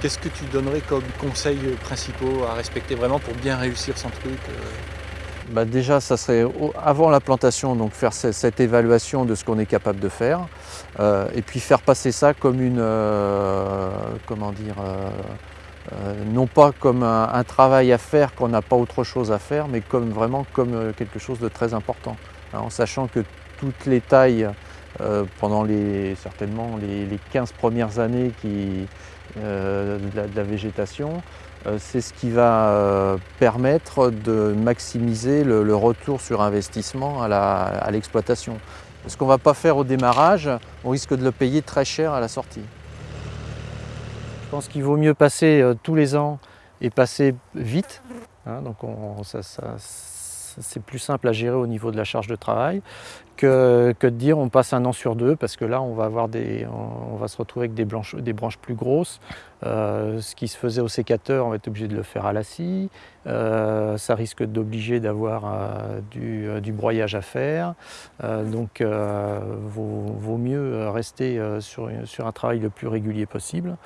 Qu'est-ce que tu donnerais comme conseils principaux à respecter vraiment pour bien réussir son truc bah déjà, ça serait avant la plantation, donc faire cette évaluation de ce qu'on est capable de faire, euh, et puis faire passer ça comme une, euh, comment dire, euh, non pas comme un, travail à faire qu'on n'a pas autre chose à faire, mais comme vraiment comme quelque chose de très important, hein, en sachant que toutes les tailles pendant les, certainement les, 15 premières années qui, de la végétation, euh, c'est ce qui va euh, permettre de maximiser le, retour sur investissement à l'exploitation. Ce qu'on ne va pas faire au démarrage, on risque de le payer très cher à la sortie. Je pense qu'il vaut mieux passer euh, tous les ans et passer vite. Hein, donc ça, c'est plus simple à gérer au niveau de la charge de travail que, de dire on passe un an sur deux parce que là on va, avoir des, on, va se retrouver avec des, branches plus grosses. Euh, ce qui se faisait au sécateur, on va être obligé de le faire à la scie. Euh, ça risque d'obliger d'avoir euh, du, broyage à faire. donc vaut, vaut, mieux rester sur, sur un travail le plus régulier possible.